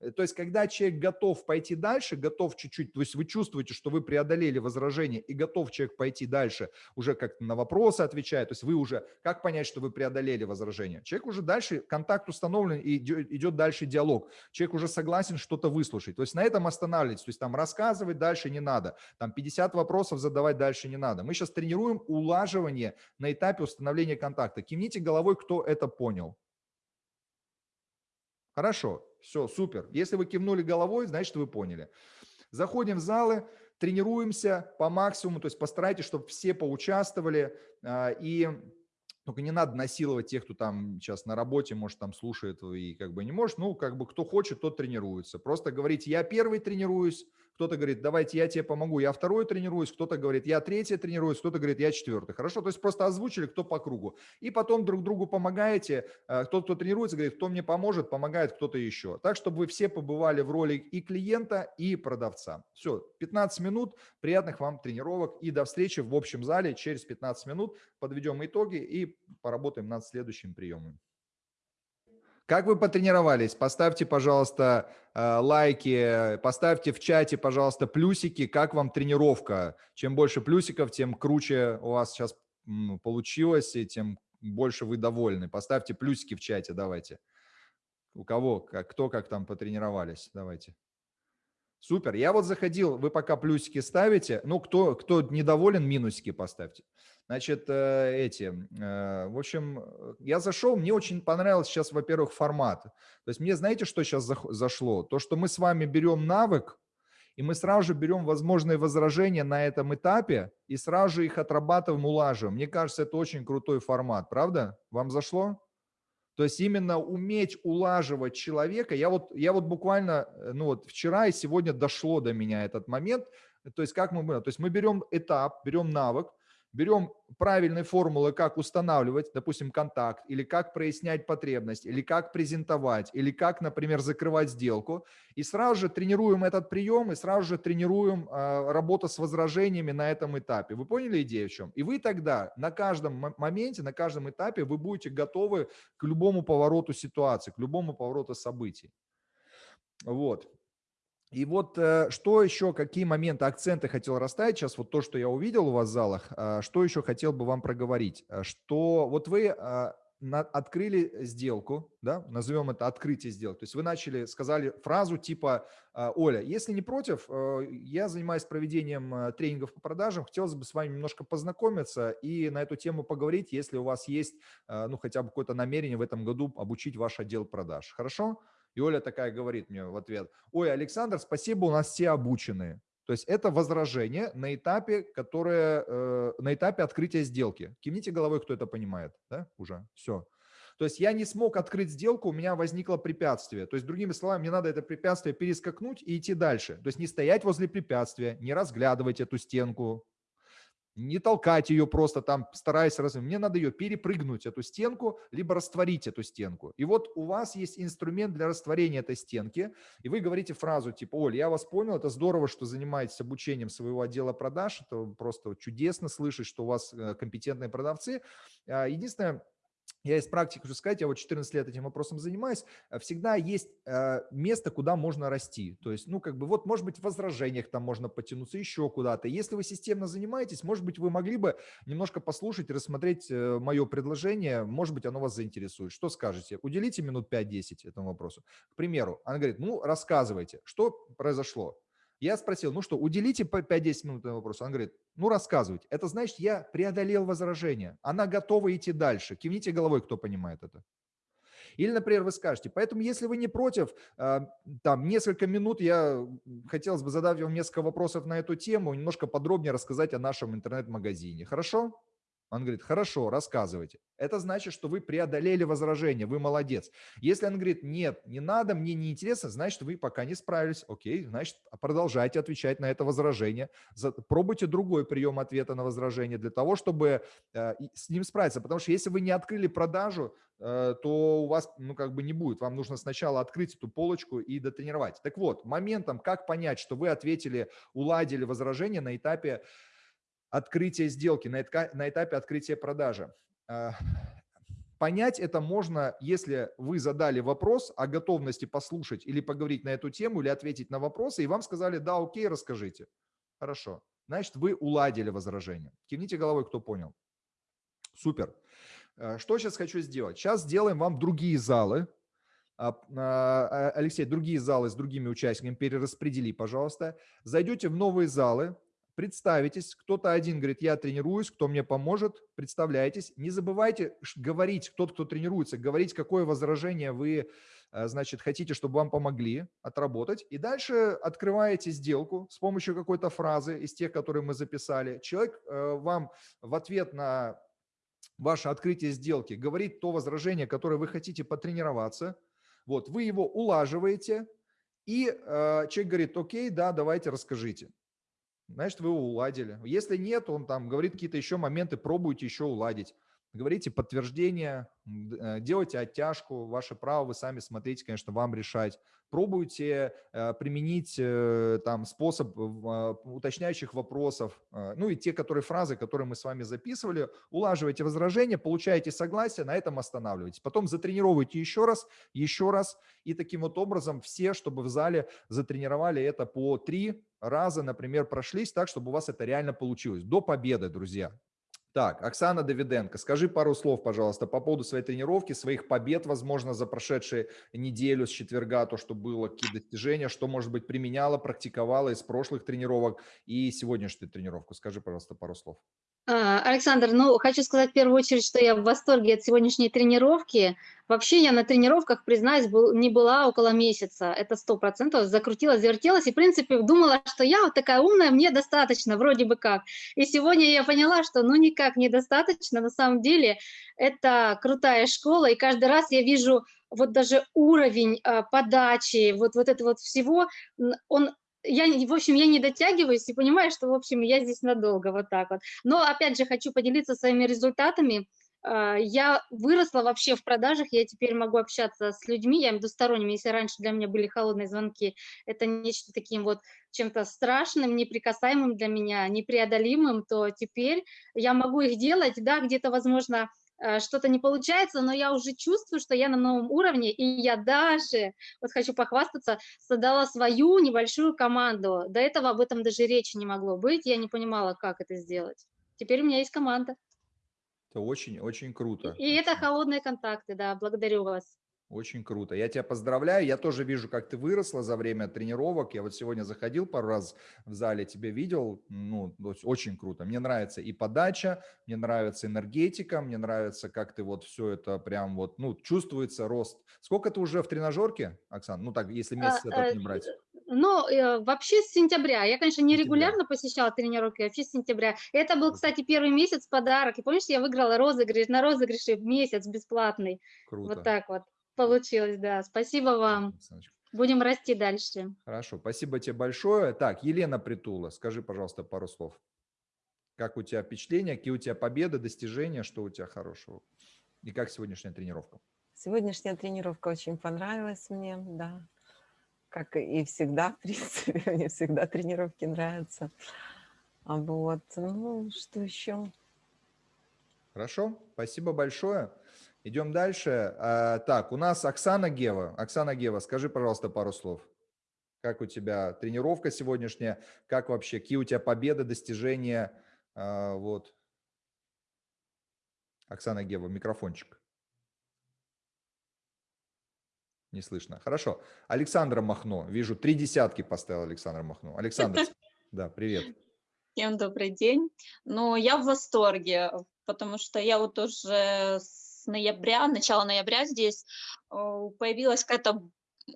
Э, то есть, когда человек готов пойти дальше, готов чуть-чуть, то есть вы чувствуете, что вы преодолели возражение и готов человек пойти дальше, уже как на вопросы отвечает, то есть вы уже, как понять, что вы преодолели возражение? Человек уже дальше, контакт установлен и идет, дальше диалог. Человек уже согласен что-то выслушать. То есть на этом останавливайтесь, то есть там рассказывать дальше не надо, там 50 вопросов задавать дальше не надо. Мы сейчас тренируем улаживание на этапе установления контакта. Кивните головой, кто это понял. Хорошо, все, супер. Если вы кивнули головой, значит, вы поняли. Заходим в залы, тренируемся по максимуму, то есть постарайтесь, чтобы все поучаствовали. А, и только не надо насиловать тех, кто там сейчас на работе, может, там слушает и как бы не может. Ну, как бы кто хочет, тот тренируется. Просто говорите, я первый тренируюсь, кто-то говорит, давайте я тебе помогу, я второй тренируюсь, кто-то говорит, я третий тренируюсь, кто-то говорит, я четвертый. Хорошо, то есть просто озвучили, кто по кругу. И потом друг другу помогаете, э, кто кто тренируется, говорит, кто мне поможет, помогает кто-то еще. Так, чтобы вы все побывали в роли и клиента, и продавца. Все, 15 минут, приятных вам тренировок и до встречи в общем зале через 15 минут. Подведем итоги и поработаем над следующим приемом. Как вы потренировались? Поставьте, пожалуйста, э, лайки, поставьте в чате, пожалуйста, плюсики. Как вам тренировка? Чем больше плюсиков, тем круче у вас сейчас получилось, и тем больше вы довольны. Поставьте плюсики в чате, давайте. У кого, как, кто как там потренировались, давайте. Супер. Я вот заходил, вы пока плюсики ставите, ну, кто, кто недоволен, минусики поставьте. Значит, э, эти, э, в общем, я зашел, мне очень понравился сейчас, во-первых, формат. То есть мне, знаете, что сейчас зашло? То, что мы с вами берем навык, и мы сразу же берем возможные возражения на этом этапе и сразу же их отрабатываем, улаживаем. Мне кажется, это очень крутой формат, правда? Вам зашло? То есть именно уметь улаживать человека. Я вот, я вот буквально, э, ну вот вчера и сегодня дошло до меня этот момент. То есть как мы, то есть мы берем этап, берем навык, берем правильные формулы, как устанавливать, допустим, контакт, или как прояснять потребность, или как презентовать, или как, например, закрывать сделку. И сразу же тренируем этот прием, и сразу же тренируем э, работу с возражениями на этом этапе. Вы поняли идею в чем? И вы тогда на каждом моменте, на каждом этапе вы будете готовы к любому повороту ситуации, к любому повороту событий. Вот. И вот э, что еще, какие моменты, акценты хотел расставить, сейчас вот то, что я увидел у вас в залах, а, что еще хотел бы вам проговорить, а, что вот вы а, открыли сделку, да, назовем это открытие сделки, то есть вы начали, сказали фразу типа, Оля, если не против, э, я занимаюсь проведением э, тренингов по продажам, хотелось бы с вами немножко познакомиться и на эту тему поговорить, если у вас есть, ну, хотя бы какое-то намерение в этом году обучить ваш отдел продаж, хорошо? И Оля такая говорит мне в ответ, ой, Александр, спасибо, у нас все обученные. То есть это возражение на этапе, которое, э, на этапе открытия сделки. Кивните головой, кто это понимает, да, уже, все. То есть я не смог открыть сделку, у меня возникло препятствие. То есть, другими словами, мне надо это препятствие перескакнуть и идти дальше. То есть не стоять возле препятствия, не разглядывать эту стенку, не толкать ее просто там, стараясь раз. Мне надо ее перепрыгнуть, эту стенку, либо растворить эту стенку. И вот у вас есть инструмент для растворения этой стенки, и вы говорите фразу типа, Оль, я вас понял, это здорово, что занимаетесь обучением своего отдела продаж, это просто чудесно слышать, что у вас э, компетентные продавцы. А, единственное, я из практики хочу сказать, я вот 14 лет этим вопросом занимаюсь, э, всегда есть э, место, куда можно расти. То есть, ну, как бы, вот, может быть, в возражениях там можно потянуться еще куда-то. Если вы системно занимаетесь, может быть, вы могли бы немножко послушать, рассмотреть э, мое предложение, может быть, оно вас заинтересует. Что скажете? Уделите минут 5-10 этому вопросу. К примеру, она говорит, ну, рассказывайте, что произошло. Я спросил, ну что, уделите по 5-10 минут на вопрос. Он говорит, ну рассказывайте. Это значит, я преодолел возражение. Она готова идти дальше. Кивните головой, кто понимает это. Или, например, вы скажете, поэтому если вы не против, а, там несколько минут я хотелось бы задать вам несколько вопросов на эту тему, немножко подробнее рассказать о нашем интернет-магазине. Хорошо? Он говорит, хорошо, рассказывайте. Это значит, что вы преодолели возражение, вы молодец. Если он говорит, нет, не надо, мне не интересно, значит, вы пока не справились. Окей, значит, продолжайте отвечать на это возражение. Пробуйте другой прием ответа на возражение для того, чтобы э, с ним справиться. Потому что если вы не открыли продажу, э, то у вас, ну, как бы не будет. Вам нужно сначала открыть эту полочку и дотренировать. Так вот, моментом, как понять, что вы ответили, уладили возражение на этапе открытия сделки, на этапе открытия продажи. А, понять это можно, если вы задали вопрос о готовности послушать или поговорить на эту тему, или ответить на вопросы, и вам сказали, да, окей, расскажите. Хорошо. Значит, вы уладили возражение. Кивните головой, кто понял. Супер. А, что сейчас хочу сделать? Сейчас сделаем вам другие залы. А, Алексей, другие залы с другими участниками перераспредели, пожалуйста. Зайдете в новые залы, представитесь, кто-то один говорит, я тренируюсь, кто мне поможет, представляйтесь. Не забывайте говорить, тот, кто тренируется, говорить, какое возражение вы, э, значит, хотите, чтобы вам помогли отработать. И дальше открываете сделку с помощью какой-то фразы из тех, которые мы записали. Человек э, вам в ответ на ваше открытие сделки говорит то возражение, которое вы хотите потренироваться. Вот, вы его улаживаете, и э, человек говорит, окей, да, давайте расскажите значит, вы уладили. Если нет, он там говорит какие-то еще моменты, пробуйте еще уладить. Говорите подтверждение, э, делайте оттяжку, ваше право, вы сами смотрите, конечно, вам решать. Пробуйте э, применить э, там способ уточняющих вопросов, ну и те, которые фразы, которые мы с вами записывали, улаживайте возражения, получаете согласие, на этом останавливайтесь. Потом затренировывайте еще раз, еще раз, и таким вот образом все, чтобы в зале затренировали это по три раза, например, прошлись так, чтобы у вас это реально получилось. До победы, друзья. Так, Оксана Давиденко, скажи пару слов, пожалуйста, по поводу своей тренировки, своих побед, возможно, за прошедшие неделю с четверга, то, что было, какие достижения, что, может быть, применяла, практиковала из прошлых тренировок и сегодняшнюю тренировку. Скажи, пожалуйста, пару слов. А, Александр, ну, хочу сказать в первую очередь, что я в восторге от сегодняшней тренировки. Вообще я на тренировках, признаюсь, был, не была около месяца, это сто процентов, закрутилась, завертелась, и, в принципе, думала, что я вот такая умная, мне достаточно, вроде бы как. И сегодня я поняла, что ну никак недостаточно, на самом деле это крутая школа, и каждый раз я вижу вот даже уровень э, подачи, вот, вот это вот всего, он я, в общем, я не дотягиваюсь и понимаю, что, в общем, я здесь надолго, вот так вот. Но, опять же, хочу поделиться своими результатами. А, я выросла вообще в продажах, я теперь могу общаться с людьми, я имею в виду сторонними, если раньше для меня были холодные звонки, это нечто таким вот чем-то страшным, неприкасаемым для меня, непреодолимым, то теперь я могу их делать, да, где-то, возможно, что-то не получается, но я уже чувствую, что я на новом уровне, и я даже, вот хочу похвастаться, создала свою небольшую команду. До этого об этом даже речи не могло быть, я не понимала, как это сделать. Теперь у меня есть команда. Это очень-очень круто. И это холодные контакты, да, благодарю вас. Очень круто. Я тебя поздравляю. Я тоже вижу, как ты выросла за время тренировок. Я вот сегодня заходил пару раз в зале, тебя видел. Ну, очень круто. Мне нравится и подача, мне нравится энергетика, мне нравится, как ты вот все это прям вот, ну, чувствуется рост. Сколько ты уже в тренажерке, Оксана? Ну, так, если месяц а, этот не брать. Ну, э, вообще с сентября. Я, конечно, не регулярно посещала тренировки, вообще с сентября. Это был, кстати, первый месяц подарок. И помнишь, я выиграла розыгрыш, на розыгрыше месяц бесплатный. Круто. Вот так вот получилось, да. Спасибо вам. Будем расти дальше. Хорошо, спасибо тебе большое. Так, Елена Притула, скажи, пожалуйста, пару слов. Как у тебя впечатления, какие у тебя победы, достижения, что у тебя хорошего? И как сегодняшняя тренировка? Сегодняшняя тренировка очень понравилась мне, да. Как и всегда, в принципе, мне всегда тренировки нравятся. А вот, ну, что еще? Хорошо, спасибо большое. Идем дальше. А, так, у нас Оксана Гева. Оксана Гева, скажи, пожалуйста, пару слов. Как у тебя тренировка сегодняшняя? Как вообще, какие у тебя победы, достижения? А, вот. Оксана Гева, микрофончик. Не слышно. Хорошо. Александра Махно. Вижу, три десятки поставил Александр Махно. Александр, да, привет. Всем добрый день. Ну, я в восторге, потому что я вот уже ноября, начала ноября здесь э, появилась какая-то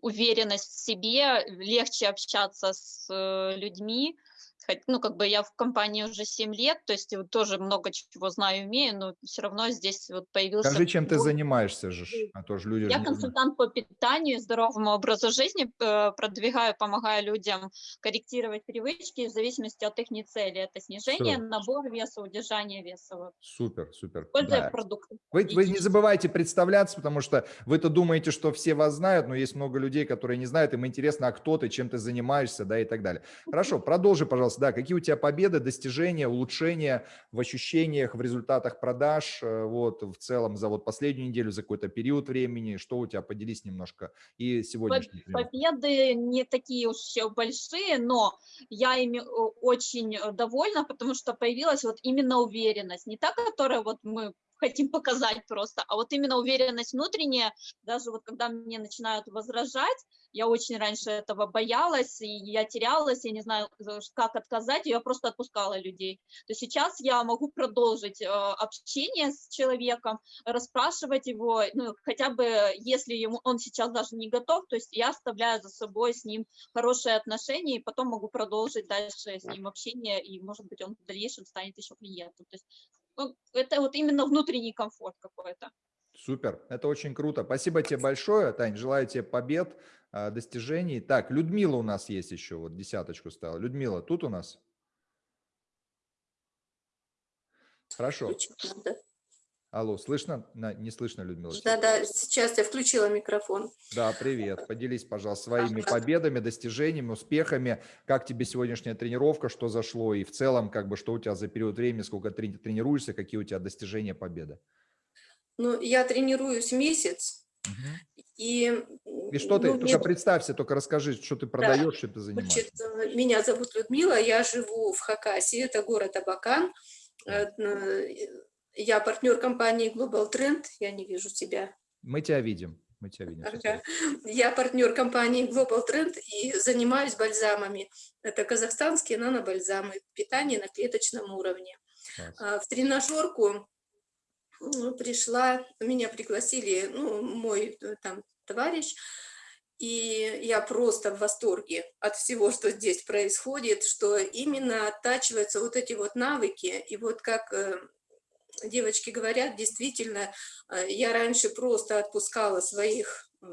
уверенность в себе, легче общаться с э, людьми. Ну, как бы я в компании уже 7 лет, то есть тоже много чего знаю, умею, но все равно здесь вот появился... Скажи, чем ты занимаешься же, а то же люди же Я знают. консультант по питанию здоровому образу жизни, э, продвигаю, помогаю людям корректировать привычки в зависимости от их цели. Это снижение, Всё. набор веса, удержание веса. Вот. Супер, супер. Используя Да. продукты. Вы, вы не забывайте представляться, потому что вы-то думаете, что все вас знают, но есть много людей, которые не знают, им интересно, а кто ты, чем ты занимаешься, да, и так далее. Хорошо, продолжи, пожалуйста, да, какие у тебя победы, достижения, улучшения в ощущениях, в результатах продаж, э, вот, в целом за вот последнюю неделю, за какой-то период времени, что у тебя, поделись немножко, и сегодняшний. Победы не такие уж большие, но я ими э, очень э, довольна, потому что появилась вот именно уверенность. Не та, которая вот мы хотим показать просто, а вот именно уверенность внутренняя, даже вот когда мне начинают возражать, я очень раньше этого боялась, и я терялась, я не знаю, ш- как отказать, я просто отпускала людей. То сейчас я могу продолжить э, общение с человеком, расспрашивать его, ну, хотя бы если ему, он сейчас даже не готов, то есть я оставляю за собой с ним хорошие отношения, и потом могу продолжить дальше с ним общение, и, может быть, он в дальнейшем станет еще клиентом. То есть ну, это вот именно внутренний комфорт какой-то. Супер, это очень круто. Спасибо тебе большое, Тань, желаю тебе побед, а, достижений. Так, Людмила у нас есть еще, вот десяточку стала. Людмила, тут у нас? Хорошо. Алло, слышно? Не слышно, Людмила? Да-да, сейчас я включила микрофон. Да, привет. Поделись, пожалуйста, своими победами, достижениями, успехами. Как тебе сегодняшняя тренировка, что зашло? И в целом, как бы, что у тебя за период времени, сколько ты тренируешься, какие у тебя достижения, победы? Ну, я тренируюсь месяц, и... И что ты, ну, только мне, представься, только расскажи, что ты продаешь, чем ты занимаешься. значит, меня зовут Людмила, я живу в Хакасии, это город Абакан. Я партнер компании Global Trend, я не вижу тебя. Мы тебя видим. Мы тебя видим. Ага. Я партнер компании Global Trend и занимаюсь бальзамами. Это казахстанские нанобальзамы, питание на клеточном уровне. Класс. А, В тренажерку ну, пришла, меня пригласили, ну, мой э, там товарищ, и я просто в восторге от всего, что здесь происходит, что именно оттачиваются вот эти вот навыки, и вот как э, девочки говорят, действительно, э, я раньше просто отпускала своих э,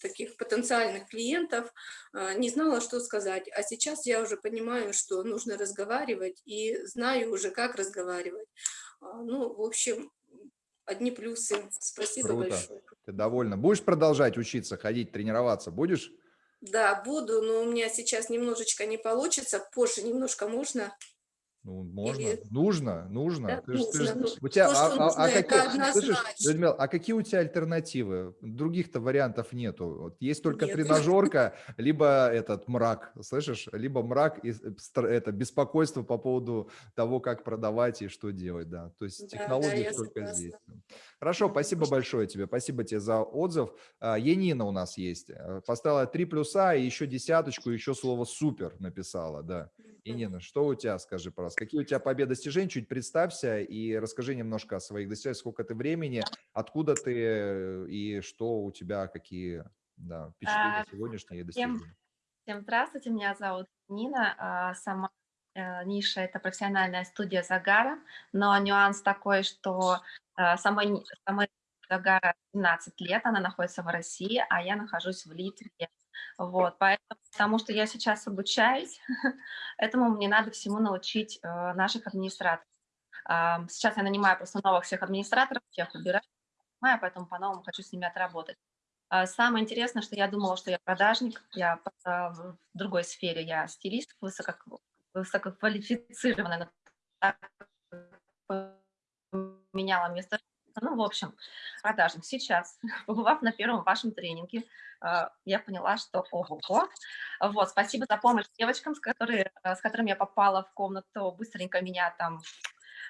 таких потенциальных клиентов, э, не знала, что сказать, а сейчас я уже понимаю, что нужно разговаривать, и знаю уже, как разговаривать. А, Ну, в общем, одни плюсы. Спасибо Круто. большое. Ты довольна? Будешь продолжать учиться, ходить, тренироваться? Будешь? Да, буду, но у меня сейчас немножечко не получится, позже немножко можно. Ну, можно, Или- нужно, нужно. Да, Ты ж- ты ж- нужно. Ну, у тебя, то, а, а- а какие, слышишь. Людмила, а какие у тебя альтернативы? Других-то вариантов нету. Вот есть только Нет. тренажерка, либо этот мрак, слышишь? Либо мрак и э, это беспокойство по поводу того, как продавать и что делать, да. То есть Да, технологии да, только согласна. здесь. Хорошо, спасибо большое тебе, спасибо тебе за отзыв. А, Янина у нас есть, э, поставила три плюса и еще десяточку, еще слово супер написала, да. Инина, что у тебя, скажи, пожалуйста, какие у тебя победы, достижения? Чуть представься и расскажи немножко о своих достижениях, сколько ты времени, откуда ты э, и что у тебя, какие да, впечатления А, сегодняшние и всем достижения. Всем здравствуйте, меня зовут Нина. а, Сама ниша– это профессиональная студия загара, но нюанс такой, что э, самой, загара 17 лет, она находится в России, а я нахожусь в Литве. Вот, поэтому, потому что я сейчас обучаюсь, этому мне надо всему научить э, наших администраторов. А, Сейчас я нанимаю просто новых всех администраторов, всех убираю, нанимаю, поэтому по-новому хочу с ними отработать. А, Самое интересное, что я думала, что я продажник, я а, в другой сфере, я стилист, высоко, высококвалифицированная, меняла место. Ну, в общем, продажник. Сейчас, побывав на первом вашем тренинге, а, я поняла, что ого Вот, спасибо за помощь девочкам, с, которые, с которыми я попала в комнату, быстренько меня там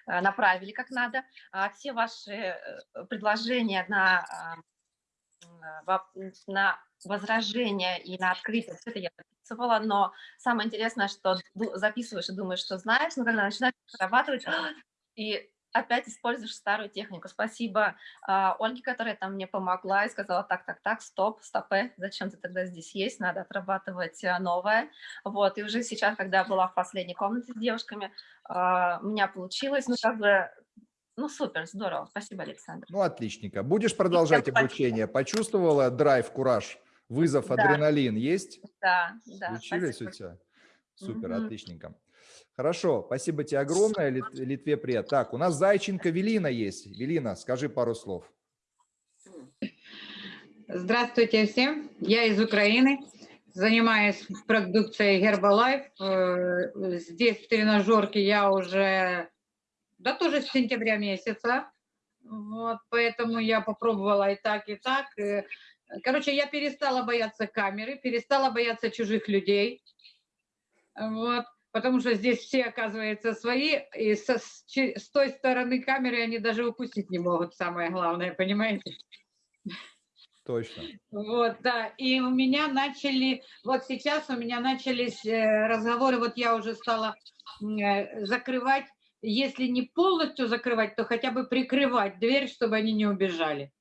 а, направили как надо. А, Все ваши э, предложения на а, на возражения и на открытие, все это я записывала, но самое интересное, что записываешь и думаешь, что знаешь, но когда начинаешь прорабатывать, и опять используешь старую технику. Спасибо а, Ольге, которая там мне помогла и сказала, так, так, так, стоп, стопе, зачем ты тогда здесь есть, надо отрабатывать а, новое. Вот, и уже сейчас, когда я была в последней комнате с девушками, а, у меня получилось, ну, как бы, ну, супер, здорово. Спасибо, Александр. Ну, отлично. Будешь продолжать спасибо. обучение? Почувствовала драйв, кураж, вызов, Да. адреналин есть? Да, да, Случились спасибо. у тебя? Супер, Мгм. отличненько. Хорошо, спасибо тебе огромное, Лит- Литве привет. Так, у нас Зайченко Велина есть. Велина, скажи пару слов. Здравствуйте всем. Я из Украины. Занимаюсь продукцией Herbalife. Э, Здесь в тренажерке я уже, да тоже с сентября месяца. Вот, поэтому я попробовала и так, и так. Короче, я перестала бояться камеры, перестала бояться чужих людей. Вот, потому что здесь все, оказывается, свои, и со- с, с той стороны камеры они даже укусить не могут, самое главное, понимаете? Точно. Вот, да, и у меня начали, вот сейчас у меня начались э, разговоры, вот я уже стала э, закрывать, если не полностью закрывать, то хотя бы прикрывать дверь, чтобы они не убежали.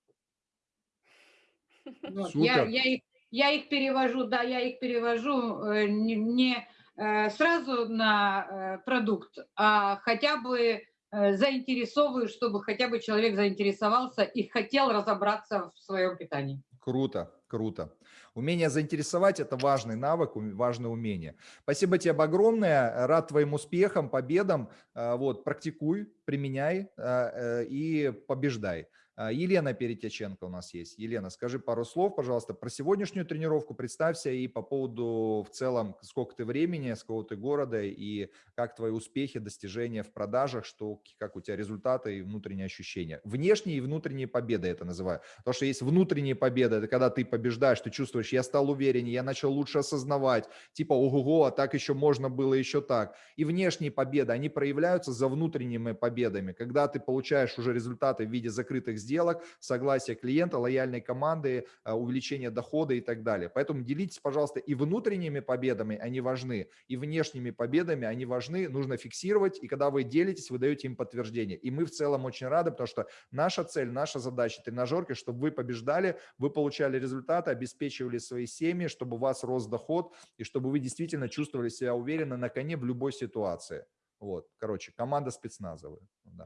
Вот, я, я, их, я их перевожу, да, я их перевожу э, не, не, э, сразу на э, продукт, а хотя бы э, заинтересовываю, чтобы хотя бы человек заинтересовался и хотел разобраться в своем питании. Круто, круто. Умение заинтересовать – это важный навык, важное умение. Спасибо тебе огромное, рад твоим успехам, победам. А, Вот, практикуй, применяй а, э, и побеждай. А, Елена Перетяченко у нас есть. Елена, скажи пару слов, пожалуйста, про сегодняшнюю тренировку, представься и по поводу в целом, сколько ты времени, с какого ты города и как твои успехи, достижения в продажах, что, как у тебя результаты и внутренние ощущения. Внешние и внутренние победы это называю. Потому что есть внутренние победы, это когда ты побеждаешь, ты чувствуешь, я стал увереннее, я начал лучше осознавать, типа, ого-го, а так еще можно было, еще так. И внешние победы, они проявляются за внутренними победами, когда ты получаешь уже результаты в виде закрытых сделок, согласия клиента, лояльной команды, э, увеличения дохода и так далее. Поэтому делитесь, пожалуйста, и внутренними победами, они важны, и внешними победами, они важны, нужно фиксировать, и когда вы делитесь, вы даете им подтверждение. И мы в целом очень рады, потому что наша цель, наша задача тренажерки, чтобы вы побеждали, вы получали результаты, обеспечивали свои семьи, чтобы у вас рос доход, и чтобы вы действительно чувствовали себя уверенно на коне в любой ситуации. Вот, короче, команда спецназовая. Да.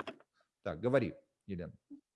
Так, говори, Елена.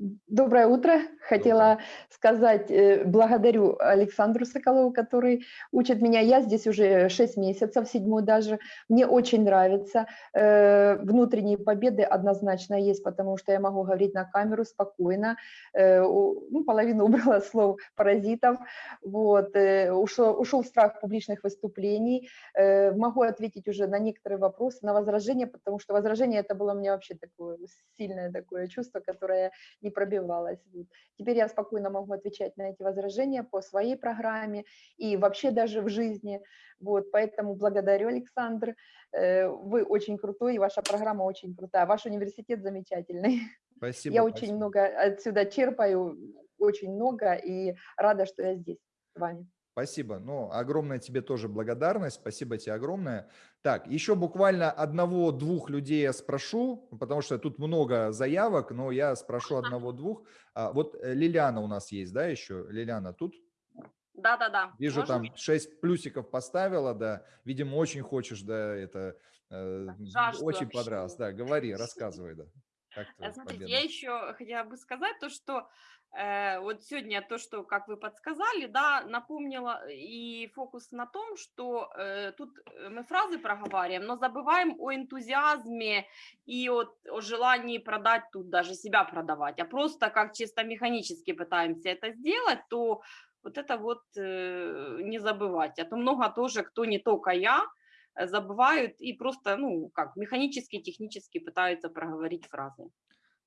Доброе утро. Хотела сказать, э, благодарю Александру Соколову, который учит меня. Я здесь уже 6 месяцев, седьмой даже. Мне очень нравится. Э, Внутренние победы однозначно есть, потому что я могу говорить на камеру спокойно. Э, Ну, половину убрала слов паразитов. Вот. Ушел, ушел страх публичных выступлений. Могу ответить уже на некоторые вопросы, на возражения, потому что возражение это было у меня вообще такое сильное такое чувство, которое не пробивалось. Вот. Теперь я спокойно могу отвечать на эти возражения по своей программе и вообще даже в жизни. Вот, поэтому благодарю, Александр. Э, Вы очень крутой, и ваша программа очень крутая. Ваш университет замечательный. Спасибо. Я очень спасибо. много отсюда черпаю, очень много, и рада, что я здесь с вами. Спасибо. Ну, огромная тебе тоже благодарность. Спасибо тебе огромное. Так, еще буквально одного-двух людей я спрошу, потому что тут много заявок, но я спрошу одного-двух. А, вот э, Лилиана у нас есть, да, еще? Лилиана тут? Да-да-да. Вижу, Можем? там 6 плюсиков поставила, да. Видимо, очень хочешь, да, это э, жажду очень понравилось. Да, говори, рассказывай, да. Э, твоя Смотрите, победа? я еще хотела бы сказать то, что э, вот сегодня то, что, как вы подсказали, да, напомнила и фокус на том, что э, тут э, мы фразы проговариваем, но забываем о энтузиазме и о, о желании продать тут, даже себя продавать, а просто как чисто механически пытаемся это сделать, то вот это вот э, не забывать. А то много тоже, кто не только я, э, забывают и просто, ну, как механически, технически пытаются проговорить фразы.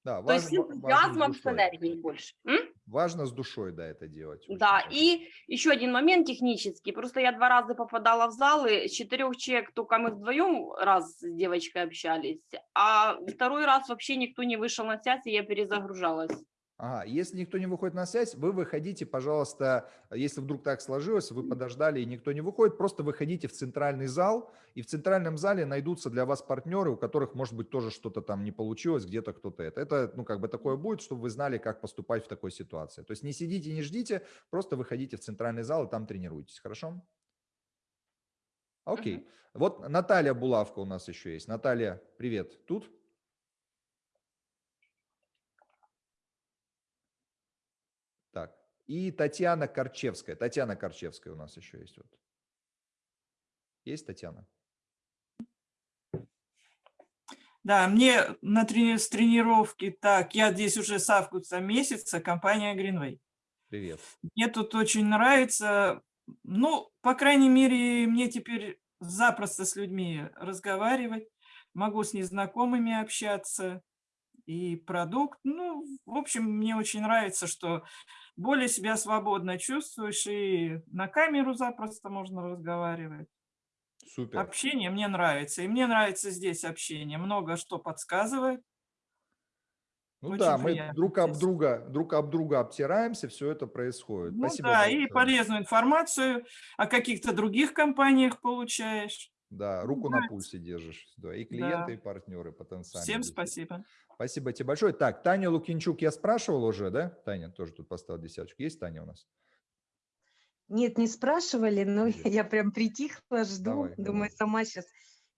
Да, То есть важно, важно с энтузиазмом, с энергией больше. М? Важно с душой, да, это делать. Да, важно. и еще один момент технический. Просто я два раза попадала в залы, с четырех человек только мы вдвоем раз с девочкой общались, а второй раз вообще никто не вышел на связь, и я перезагружалась. Ага, если никто не выходит на связь, вы выходите, пожалуйста, если вдруг так сложилось, вы подождали и никто не выходит, просто выходите в центральный зал, и в центральном зале найдутся для вас партнеры, у которых, может быть, тоже что-то там не получилось, где-то кто-то это. Это, ну, как бы такое будет, чтобы вы знали, как поступать в такой ситуации. То есть не сидите, не ждите, просто выходите в центральный зал и там тренируйтесь, хорошо? Окей. Вот Наталья Булавка у нас еще есть. Наталья, привет. Тут? Так. И Татьяна Корчевская. Татьяна Корчевская у нас еще есть. Вот. Есть Татьяна? Да, мне на трени- с тренировки, так, я здесь уже с августа месяца, компания Greenway. Привет. Мне тут очень нравится, ну, по крайней мере, мне теперь запросто с людьми разговаривать, могу с незнакомыми общаться, и продукт, ну, в общем, мне очень нравится, что более себя свободно чувствуешь, и на камеру запросто можно разговаривать. Супер. Общение мне нравится, и мне нравится здесь общение, много что подсказывает. Ну Очень да, мы друг об здесь. друга, друг об друга обтираемся, все это происходит. Ну Спасибо да, и большое. полезную информацию о каких-то других компаниях получаешь. Да, руку на пульсе держишь. Да, и клиенты, Да. и партнеры потенциальные. Всем спасибо. Спасибо тебе большое. Так, Таня Лукинчук я спрашивал уже, да? Таня тоже тут поставила десяточку. Есть Таня у нас? Нет, не спрашивали, но Есть. я прям притихла, жду, Давай, думаю, давай. сама сейчас.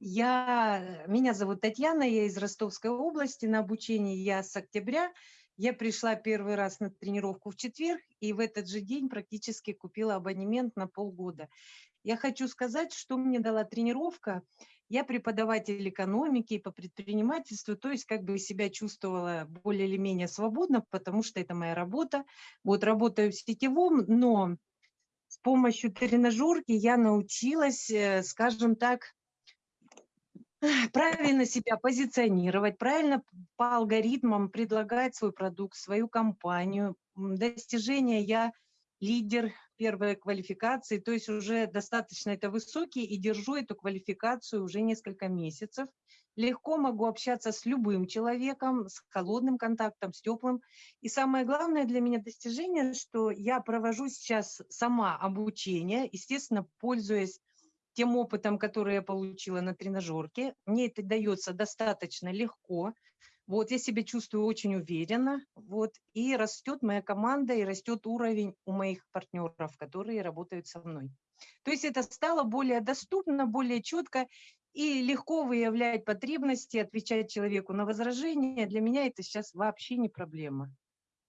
Я, меня зовут Татьяна, я из Ростовской области, на обучении я с октября. Я пришла первый раз на тренировку в четверг, и в этот же день практически купила абонемент на полгода. Я хочу сказать, что мне дала тренировка. Я преподаватель экономики по предпринимательству, то есть как бы себя чувствовала более или менее свободно, потому что это моя работа. Вот работаю в сетевом, но с помощью тренажерки я научилась, э, скажем так, правильно себя позиционировать, правильно по алгоритмам предлагать свой продукт, свою компанию. Достижения я лидер первой квалификации, то есть уже достаточно это высокий и держу эту квалификацию уже несколько месяцев. Легко могу общаться с любым человеком, с холодным контактом, с теплым. И самое главное для меня достижение, что я провожу сейчас сама обучение, естественно, пользуясь тем опытом, который я получила на тренажерке. Мне это дается достаточно легко. Вот, я себя чувствую очень уверенно. Вот, и растет моя команда, и растет уровень у моих партнеров, которые работают со мной. То есть это стало более доступно, более четко и легко выявлять потребности, отвечать человеку на возражения. Для меня это сейчас вообще не проблема.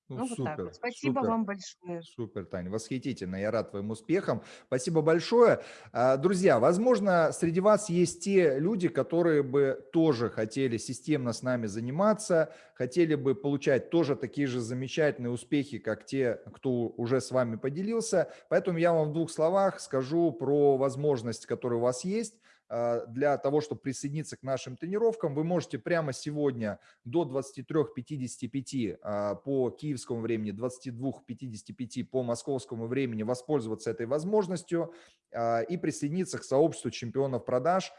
Ну, Ну, вот так супер, вот. Спасибо супер. вам большое. Супер, Таня, восхитительно. Я рад твоим успехам. Спасибо большое. А, Друзья, возможно, среди вас есть те люди, которые бы тоже хотели системно с нами заниматься, хотели бы получать тоже такие же замечательные успехи, как те, кто уже с вами поделился. Поэтому я вам в двух словах скажу про возможность, которая у вас есть для того, чтобы присоединиться к нашим тренировкам, вы можете прямо сегодня до 23.55 а, по киевскому времени, 22.55 по московскому времени воспользоваться этой возможностью а, и присоединиться к сообществу чемпионов продаж.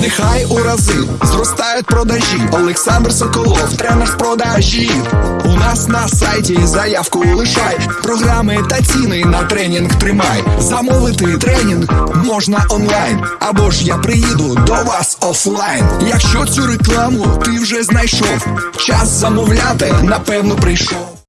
Нехай у рази зростають продажі. Олександр Соколов, тренер з продажів. У нас на сайті заявку лишай. Програми та ціни на тренінг тримай. Замовити тренінг можна онлайн. Або ж я приїду до вас офлайн. Якщо цю рекламу ти вже знайшов, час замовляти напевно прийшов.